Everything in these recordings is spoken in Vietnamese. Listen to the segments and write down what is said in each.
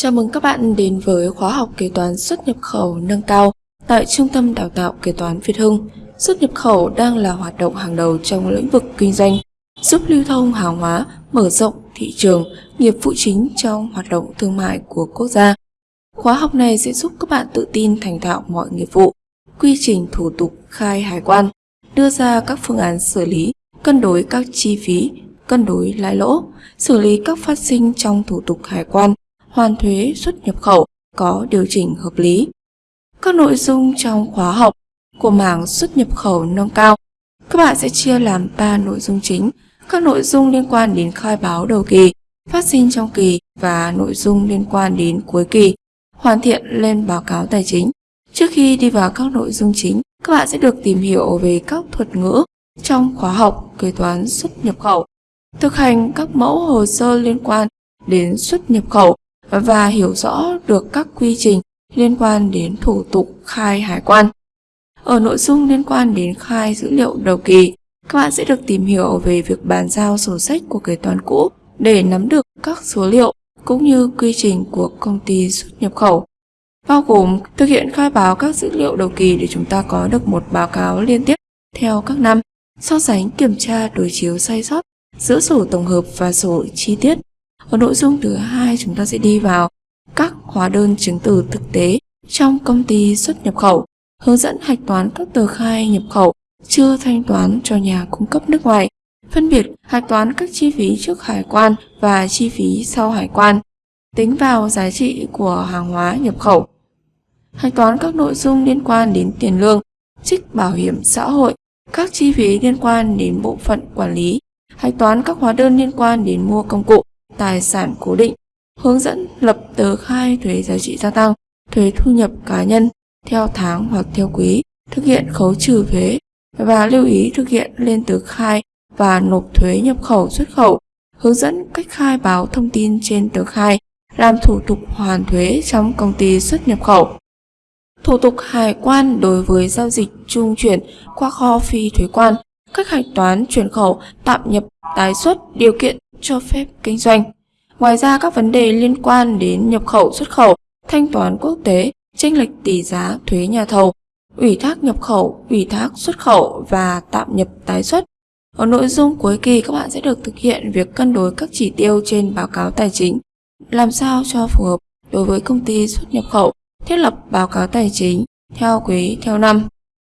Chào mừng các bạn đến với khóa học kế toán xuất nhập khẩu nâng cao tại Trung tâm Đào tạo Kế toán Việt Hưng. Xuất nhập khẩu đang là hoạt động hàng đầu trong lĩnh vực kinh doanh, giúp lưu thông hàng hóa, mở rộng thị trường, nghiệp vụ chính trong hoạt động thương mại của quốc gia. Khóa học này sẽ giúp các bạn tự tin thành thạo mọi nghiệp vụ, quy trình thủ tục khai hải quan, đưa ra các phương án xử lý, cân đối các chi phí, cân đối lãi lỗ, xử lý các phát sinh trong thủ tục hải quan, hoàn thuế xuất nhập khẩu có điều chỉnh hợp lý. Các nội dung trong khóa học của mảng xuất nhập khẩu nâng cao, các bạn sẽ chia làm 3 nội dung chính. Các nội dung liên quan đến khai báo đầu kỳ, phát sinh trong kỳ và nội dung liên quan đến cuối kỳ, hoàn thiện lên báo cáo tài chính. Trước khi đi vào các nội dung chính, các bạn sẽ được tìm hiểu về các thuật ngữ trong khóa học kế toán xuất nhập khẩu, thực hành các mẫu hồ sơ liên quan đến xuất nhập khẩu và hiểu rõ được các quy trình liên quan đến thủ tục khai hải quan. Ở nội dung liên quan đến khai dữ liệu đầu kỳ, các bạn sẽ được tìm hiểu về việc bàn giao sổ sách của kế toán cũ để nắm được các số liệu cũng như quy trình của công ty xuất nhập khẩu. Bao gồm thực hiện khai báo các dữ liệu đầu kỳ để chúng ta có được một báo cáo liên tiếp theo các năm, so sánh kiểm tra đối chiếu sai sót giữa sổ tổng hợp và sổ chi tiết ở nội dung thứ hai chúng ta sẽ đi vào các hóa đơn chứng từ thực tế trong công ty xuất nhập khẩu, hướng dẫn hạch toán các tờ khai nhập khẩu chưa thanh toán cho nhà cung cấp nước ngoài, phân biệt hạch toán các chi phí trước hải quan và chi phí sau hải quan, tính vào giá trị của hàng hóa nhập khẩu, hạch toán các nội dung liên quan đến tiền lương, trích bảo hiểm xã hội, các chi phí liên quan đến bộ phận quản lý, hạch toán các hóa đơn liên quan đến mua công cụ, tài sản cố định, hướng dẫn lập tờ khai thuế giá trị gia tăng, thuế thu nhập cá nhân theo tháng hoặc theo quý, thực hiện khấu trừ thuế và lưu ý thực hiện lên tờ khai và nộp thuế nhập khẩu xuất khẩu, hướng dẫn cách khai báo thông tin trên tờ khai, làm thủ tục hoàn thuế trong công ty xuất nhập khẩu. Thủ tục hải quan đối với giao dịch trung chuyển qua kho phi thuế quan, cách hạch toán chuyển khẩu, tạm nhập, tái xuất, điều kiện cho phép kinh doanh. Ngoài ra các vấn đề liên quan đến nhập khẩu xuất khẩu, thanh toán quốc tế, chênh lệch tỷ giá, thuế nhà thầu, ủy thác nhập khẩu, ủy thác xuất khẩu và tạm nhập tái xuất. Ở nội dung cuối kỳ các bạn sẽ được thực hiện việc cân đối các chỉ tiêu trên báo cáo tài chính, làm sao cho phù hợp đối với công ty xuất nhập khẩu, thiết lập báo cáo tài chính theo quý theo năm,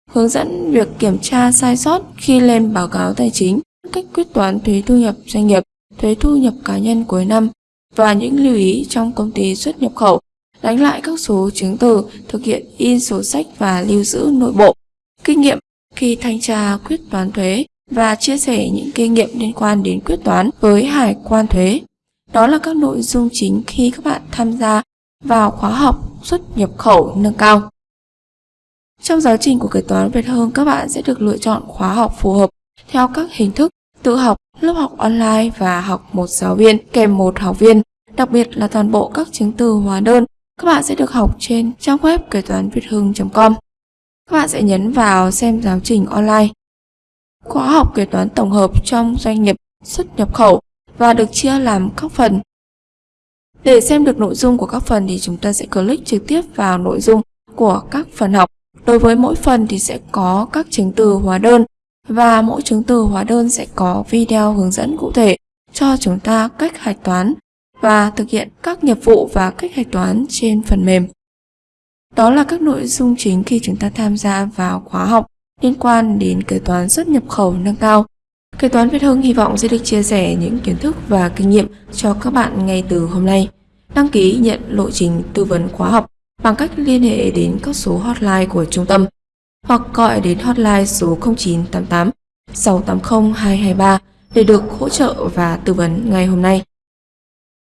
hướng dẫn việc kiểm tra sai sót khi lên báo cáo tài chính, cách quyết toán thuế thu nhập doanh nghiệp, thuế thu nhập cá nhân cuối năm và những lưu ý trong công ty xuất nhập khẩu, đánh lại các số chứng từ, thực hiện in sổ sách và lưu giữ nội bộ, kinh nghiệm khi thanh tra quyết toán thuế và chia sẻ những kinh nghiệm liên quan đến quyết toán với hải quan thuế. Đó là các nội dung chính khi các bạn tham gia vào khóa học xuất nhập khẩu nâng cao. Trong giáo trình của kế toán Việt Hương, các bạn sẽ được lựa chọn khóa học phù hợp theo các hình thức tự học, lớp học online và học một giáo viên kèm một học viên. Đặc biệt là toàn bộ các chứng từ hóa đơn các bạn sẽ được học trên trang web kế toán việt hưng.com. Các bạn sẽ nhấn vào xem giáo trình online. Khóa học kế toán tổng hợp trong doanh nghiệp xuất nhập khẩu và được chia làm các phần. Để xem được nội dung của các phần thì chúng ta sẽ click trực tiếp vào nội dung của các phần học. Đối với mỗi phần thì sẽ có các chứng từ hóa đơn và mỗi chứng từ hóa đơn sẽ có video hướng dẫn cụ thể cho chúng ta cách hạch toán và thực hiện các nghiệp vụ và cách hạch toán trên phần mềm. Đó là các nội dung chính khi chúng ta tham gia vào khóa học liên quan đến kế toán xuất nhập khẩu nâng cao. Kế toán Việt Hưng hy vọng sẽ được chia sẻ những kiến thức và kinh nghiệm cho các bạn ngay từ hôm nay. Đăng ký nhận lộ trình tư vấn khóa học bằng cách liên hệ đến các số hotline của trung tâm hoặc gọi đến hotline số 0988 680 223 để được hỗ trợ và tư vấn ngay hôm nay.